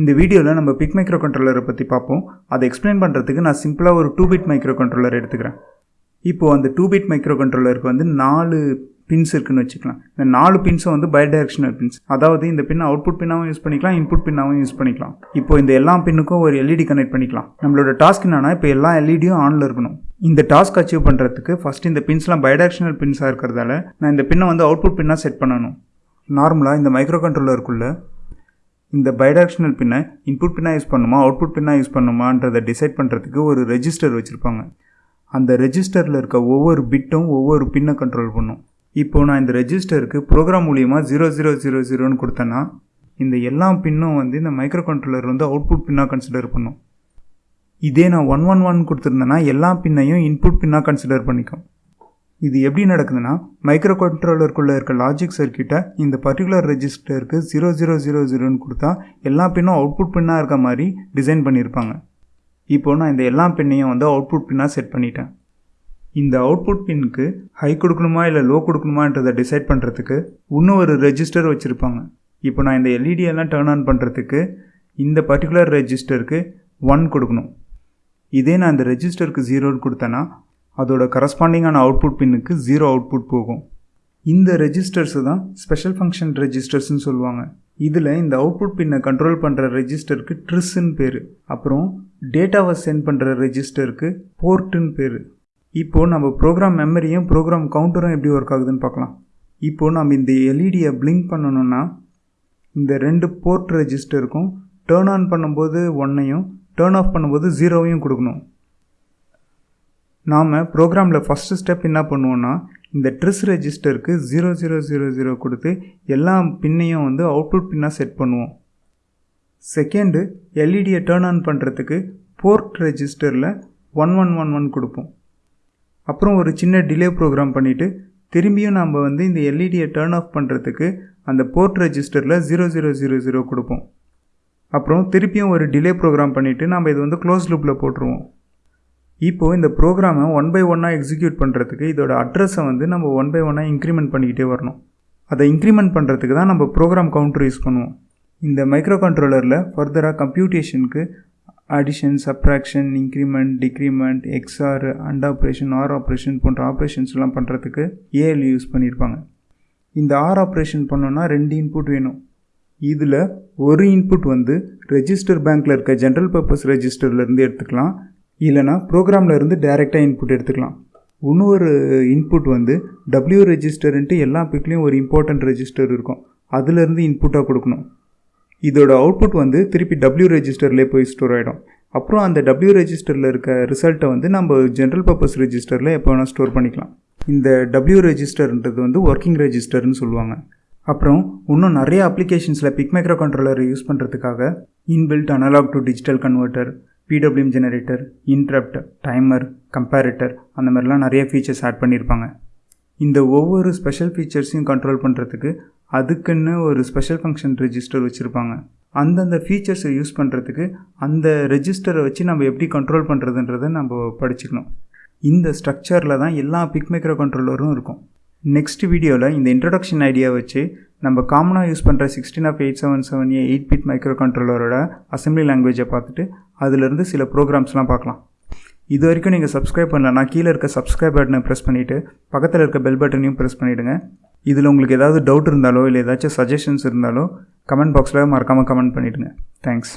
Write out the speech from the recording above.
இந்த வீடியோவில் நம்ம பிக் மைக்ரோ கண்ட்ரோலரை பற்றி பார்ப்போம். அதை எக்ஸ்பிளைன் பண்ணுறதுக்கு நான் சிம்பிளாக ஒரு டூ பிட் மைக்ரோ கண்ட்ரோலர் எடுத்துக்கிறேன். இப்போது அந்த டூ பிட் மைக்ரோ கண்ட்ரோலருக்கு வந்து நாலு பின்ஸ் இருக்குன்னு வச்சுக்கலாம். இந்த நாலு பின்ஸும் வந்து பைடைரக்ஷனல் பின்ஸ் அதாவது இந்த பின் அவுட்புட் பின்னாகவும் யூஸ் பண்ணிக்கலாம் இன்புட் பின்னாகவும் யூஸ் பண்ணிக்கலாம். இப்போ இந்த எல்லா பின்னுக்கும் ஒரு எல்இடி கனெக்ட் பண்ணிக்கலாம். நம்மளோட டாஸ்க் என்னன்னா இப்போ எல்லா எல்இடியும் ஆனில் இருக்கணும். இந்த டாஸ்க் அச்சீவ் பண்ணுறதுக்கு ஃபஸ்ட் இந்த பின்ஸ்லாம் பைடைரக்ஷனல் பின்ஸாக இருக்கிறதால நான் இந்த பின்னை வந்து அவுட்புட் பின்னாக செட் பண்ணணும். நார்மலாக இந்த மைக்ரோ கண்ட்ரோலருக்குள்ளே இந்த பைடாக்ஷனல் பின்னை இன்புட் பின்னாக யூஸ் பண்ணுமா அவுட்புட் பின்னாக யூஸ் பண்ணுமான்றதை டிசைட் பண்ணுறதுக்கு ஒரு ரெஜிஸ்டர் வச்சுருப்பாங்க. அந்த ரெஜிஸ்டரில் இருக்க ஒவ்வொரு பிட்டும் ஒவ்வொரு பின்னை கண்ட்ரோல் பண்ணும். இப்போது நான் இந்த ரெஜிஸ்டருக்கு ப்ரோக்ராம் மூலியமாக ஜீரோ ஜீரோ ஜீரோ ஜீரோன்னு கொடுத்தேன்னா இந்த எல்லா பின்னும் வந்து இந்த மைக்ரோ கண்ட்ரோலர் வந்து அவுட்புட் பின்னாக கன்சிடர் பண்ணும். இதே நான் ஒன் ஒன் ஒன் கொடுத்துருந்தேன்னா எல்லா பின்னையும் இன்புட் பின்னாக கன்சிடர் பண்ணிக்கும். இது எப்படி நடக்குதுன்னா மைக்ரோ கண்ட்ரோலருக்குள்ளே இருக்க லாஜிக் சர்க்கியூட்டை இந்த பர்டிகுலர் ரெஜிஸ்டருக்கு ஜீரோ ஜீரோ ஜீரோ ஜீரோன்னு கொடுத்தா எல்லா பின்னும் அவுட்புட் பின்னாக இருக்க மாதிரி டிசைன் பண்ணியிருப்பாங்க. இப்போது நான் இந்த எல்லா பின்னையும் வந்து அவுட்புட் பின்னாக செட் பண்ணிட்டேன். இந்த அவுட்புட் பின்னுக்கு ஹை கொடுக்கணுமா இல்லை லோ கொடுக்கணுமான்றதை டிசைட் பண்ணுறதுக்கு இன்னும் ஒரு ரெஜிஸ்டர் வச்சுருப்பாங்க. இப்போ நான் இந்த எல்இடி எல்லாம் டேர்ன் ஆன் பண்ணுறதுக்கு இந்த பர்டிகுலர் ரெஜிஸ்டருக்கு ஒன் கொடுக்கணும். இதே நான் இந்த ரெஜிஸ்டருக்கு ஜீரோன்னு கொடுத்தேன்னா அதோட கரஸ்பாண்டிங்கான அவுட்புட் பின்னுக்கு ஜீரோ அவுட்புட் போகும். இந்த ரெஜிஸ்டர்ஸு தான் ஸ்பெஷல் ஃபங்க்ஷன் ரெஜிஸ்டர்ஸ்னு சொல்லுவாங்க. இதில் இந்த அவுட்புட் பின்னை கண்ட்ரோல் பண்ணுற ரெஜிஸ்டருக்கு ட்ரிஸ்ன்னு பேர். அப்புறம் டேட்டாவை சென்ட் பண்ணுற ரெஜிஸ்டருக்கு போர்ட்டுன்னு பேர். இப்போது நம்ம ப்ரோக்ராம் மெமரியும் ப்ரோக்ராம் கவுண்டரும் எப்படி ஒர்க் ஆகுதுன்னு பார்க்கலாம். இப்போது நம்ம இந்த எல்இடியை பிளிங்க் பண்ணணும்னா இந்த ரெண்டு போர்ட் ரெஜிஸ்டருக்கும் டேர்ன் ஆன் பண்ணும்போது ஒன்னையும் டேர்ன் ஆஃப் பண்ணும்போது ஜீரோவையும் கொடுக்கணும். நாம் ப்ரோக்ராமில் ஃபஸ்ட்டு ஸ்டெப் என்ன பண்ணுவோன்னா இந்த ட்ரிஸ் ரெஜிஸ்டருக்கு ஜீரோ ஜீரோ ஜீரோ ஜீரோ கொடுத்து எல்லா பின்னையும் வந்து அவுட்புட் பின்னாக செட் பண்ணுவோம். செகண்டு எல்இடியை டேர்ன் ஆன் பண்ணுறதுக்கு போர்ட் ரெஜிஸ்டரில் ஒன் ஒன் ஒன் ஒன் கொடுப்போம். அப்புறம் ஒரு சின்ன டிலே ப்ரோக்ராம் பண்ணிவிட்டு திரும்பியும் நாம் வந்து இந்த எல்இடியை டேர்ன் ஆஃப் பண்ணுறதுக்கு அந்த போர்ட் ரெஜிஸ்டரில் ஜீரோ ஜீரோ ஜீரோ ஜீரோ கொடுப்போம். அப்புறம் திருப்பியும் ஒரு டிலே ப்ரோக்ராம் பண்ணிவிட்டு நம்ம இது வந்து க்ளோஸ் லூப்பில் போட்டுருவோம். இப்போது இந்த ப்ரோக்ராமை ஒன் பை ஒன்னாக எக்ஸிக்யூட் பண்ணுறதுக்கு இதோட அட்ரஸை வந்து நம்ம ஒன் பை ஒன்னாக இன்க்ரிமெண்ட் பண்ணிக்கிட்டே வரணும். அதை இன்க்ரிமெண்ட் பண்ணுறதுக்கு தான் நம்ம ப்ரோக்ராம் கவுண்டர் யூஸ் பண்ணுவோம். இந்த மைக்ரோ கண்ட்ரோலரில் ஃபர்தராக கம்ப்யூட்டேஷனுக்கு addition subtraction increment decrement XOR and operation OR operation போன்ற ஆப்ரேஷன்ஸ்லாம் பண்ணுறதுக்கு ஏஎல் யூஸ் பண்ணியிருப்பாங்க இந்த ஆர் ஆப்ரேஷன் பண்ணோன்னா ரெண்டு இன்புட் வேணும். இதில் ஒரு இன்புட் வந்து ரெஜிஸ்டர் பேங்க்கில் இருக்க ஜென்ரல் பர்பஸ் ரெஜிஸ்டர்லேருந்து எடுத்துக்கலாம். இல்லைனா ப்ரோக்ராமில் இருந்து டைரெக்டாக இன்புட் எடுத்துக்கலாம். இன்னொரு இன்புட் வந்து டபிள்யூ ரெஜிஸ்டர்ன்ட்டு எல்லா பிக்லேயும் ஒரு இம்பார்ட்டண்ட் ரெஜிஸ்டர் இருக்கும். அதுலேருந்து இன்புட்டாக கொடுக்கணும். இதோட அவுட்புட் வந்து திருப்பி டபிள்யூ ரெஜிஸ்டர்லேயே போய் ஸ்டோர் ஆகிடும் அப்புறம் அந்த டபிள்யூ ரெஜிஸ்டரில் இருக்க ரிசல்ட்டை வந்து நம்ம ஜென்ரல் பர்பஸ் ரெஜிஸ்டரில் எப்போ வேணால் ஸ்டோர் பண்ணிக்கலாம். இந்த டபிள்யூ ரெஜிஸ்டர்ன்றது வந்து ஒர்க்கிங் ரெஜிஸ்டர்னு சொல்லுவாங்க. அப்புறம் இன்னும் நிறைய அப்ளிகேஷன்ஸில் பிக் மைக்ரோ கண்ட்ரோலர் யூஸ் பண்ணுறதுக்காக inbuilt analogue to digital converter PWM generator interrupt timer comparator அந்த மாதிரிலாம் நிறைய ஃபீச்சர்ஸ் ஆட் பண்ணியிருப்பாங்க இந்த ஒவ்வொரு ஸ்பெஷல் ஃபீச்சர்ஸையும் கண்ட்ரோல் பண்ணுறதுக்கு அதுக்குன்னு ஒரு ஸ்பெஷல் ஃபங்க்ஷன் ரெஜிஸ்டர் வச்சுருப்பாங்க. அந்தந்த ஃபீச்சர்ஸை யூஸ் பண்ணுறதுக்கு அந்த ரெஜிஸ்டரை வச்சு நம்ம எப்படி கண்ட்ரோல் பண்ணுறதுன்றதை நம்ம படிச்சுக்கணும். இந்த ஸ்ட்ரக்சரில் தான் எல்லா பிக் மைக்ரோ கண்ட்ரோலரும் இருக்கும். நெக்ஸ்ட் வீடியோவில் இந்த இன்ட்ரடக்ஷன் ஐடியா வச்சு நம்ம காமனாக யூஸ் பண்ணுற sixteen F eight seven seven A eight bit micro கண்ட்ரோலரோட அசம்பிளி லாங்குவேஜை பார்த்துட்டு அதிலிருந்து சில ப்ரோக்ராம்ஸ்லாம் பார்க்கலாம். இது வரைக்கும் நீங்கள் சப்ஸ்கிரைப் பண்ணலன்னா கீழே இருக்க சப்ஸ்கிரைப் பட்டனை ப்ரெஸ் பண்ணிவிட்டு பக்கத்தில் இருக்க பெல் பட்டனையும் ப்ரெஸ் பண்ணிவிடுங்க இதில் உங்களுக்கு ஏதாவது டவுட் இருந்தாலோ இல்லை ஏதாச்சும் சஜஷன்ஸ் இருந்தாலோ கமெண்ட் பாக்ஸில் மறக்காமல் கமெண்ட் பண்ணிவிடுங்க தேங்க்ஸ்